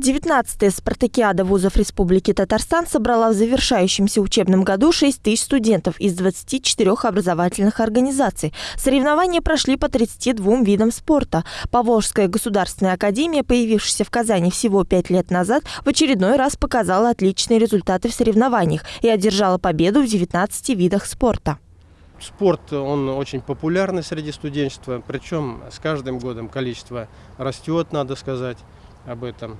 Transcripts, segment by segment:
19-я спартакиада вузов Республики Татарстан собрала в завершающемся учебном году 6 тысяч студентов из 24 образовательных организаций. Соревнования прошли по 32 видам спорта. Поволжская государственная академия, появившаяся в Казани всего 5 лет назад, в очередной раз показала отличные результаты в соревнованиях и одержала победу в 19 видах спорта. Спорт, он очень популярный среди студенчества, причем с каждым годом количество растет, надо сказать об этом.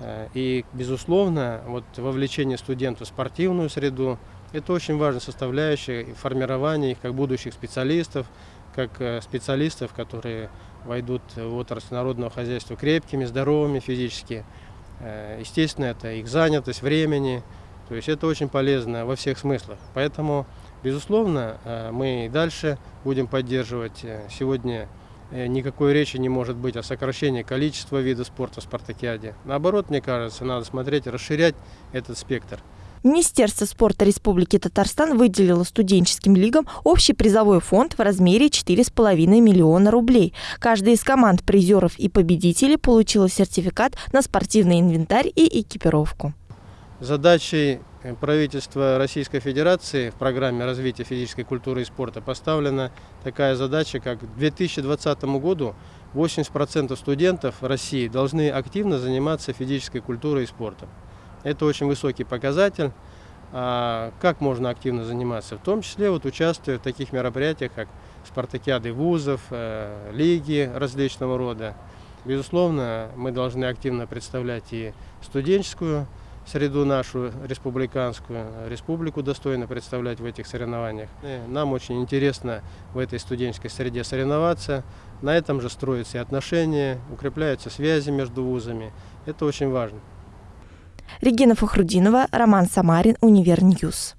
Э, и, безусловно, вот вовлечение студентов в спортивную среду – это очень важная составляющая формирования их как будущих специалистов, как э, специалистов, которые войдут в отрасль народного хозяйства крепкими, здоровыми физически. Э, естественно, это их занятость времени, то есть это очень полезно во всех смыслах. Поэтому, безусловно, мы и дальше будем поддерживать сегодня никакой речи не может быть о сокращении количества видов спорта в спартакиаде. Наоборот, мне кажется, надо смотреть, расширять этот спектр. Министерство спорта Республики Татарстан выделило студенческим лигам общий призовой фонд в размере 4,5 миллиона рублей. Каждая из команд призеров и победителей получила сертификат на спортивный инвентарь и экипировку. Задачей э, правительства Российской Федерации в программе развития физической культуры и спорта поставлена такая задача, как к 2020 году 80% студентов России должны активно заниматься физической культурой и спортом. Это очень высокий показатель. А как можно активно заниматься? В том числе вот участвуя в таких мероприятиях, как спартакиады вузов, э, лиги различного рода. Безусловно, мы должны активно представлять и студенческую среду нашу республиканскую, республику достойно представлять в этих соревнованиях. И нам очень интересно в этой студенческой среде соревноваться. На этом же строятся и отношения, укрепляются связи между вузами. Это очень важно. Регина Фахрудинова, Роман Самарин, Универ News.